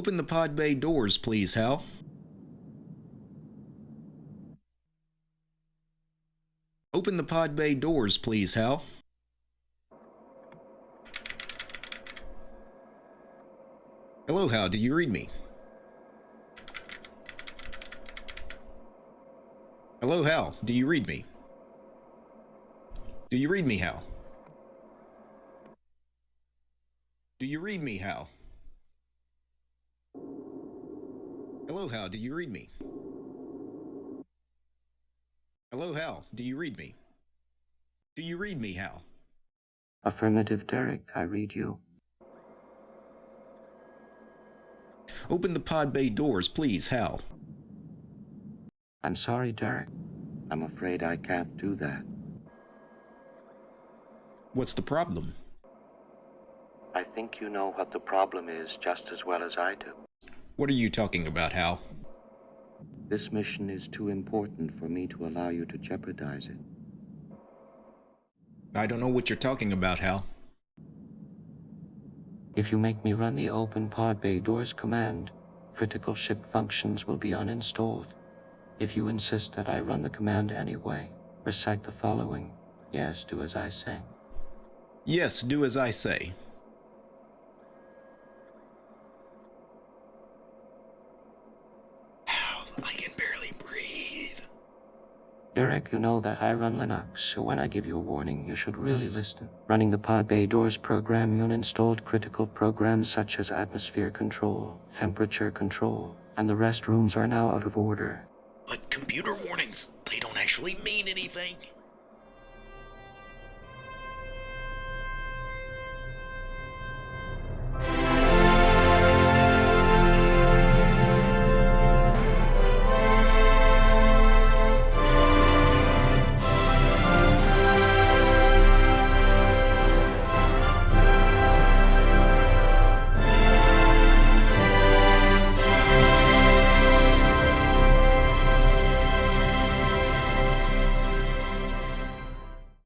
Open the pod bay doors, please, Hal. Open the pod bay doors, please, Hal. Hello, Hal. Do you read me? Hello, Hal. Do you read me? Do you read me, Hal? Do you read me, Hal? Hello, Hal. Do you read me? Hello, Hal. Do you read me? Do you read me, Hal? Affirmative, Derek. I read you. Open the pod bay doors, please, Hal. I'm sorry, Derek. I'm afraid I can't do that. What's the problem? I think you know what the problem is just as well as I do. What are you talking about, Hal? This mission is too important for me to allow you to jeopardize it. I don't know what you're talking about, Hal. If you make me run the open pod bay doors command, critical ship functions will be uninstalled. If you insist that I run the command anyway, recite the following. Yes, do as I say. Yes, do as I say. I can barely breathe. Derek, you know that I run Linux, so when I give you a warning, you should really listen. Running the pod bay doors program, you uninstalled critical programs such as atmosphere control, temperature control, and the restrooms are now out of order. But computer warnings, they don't actually mean anything.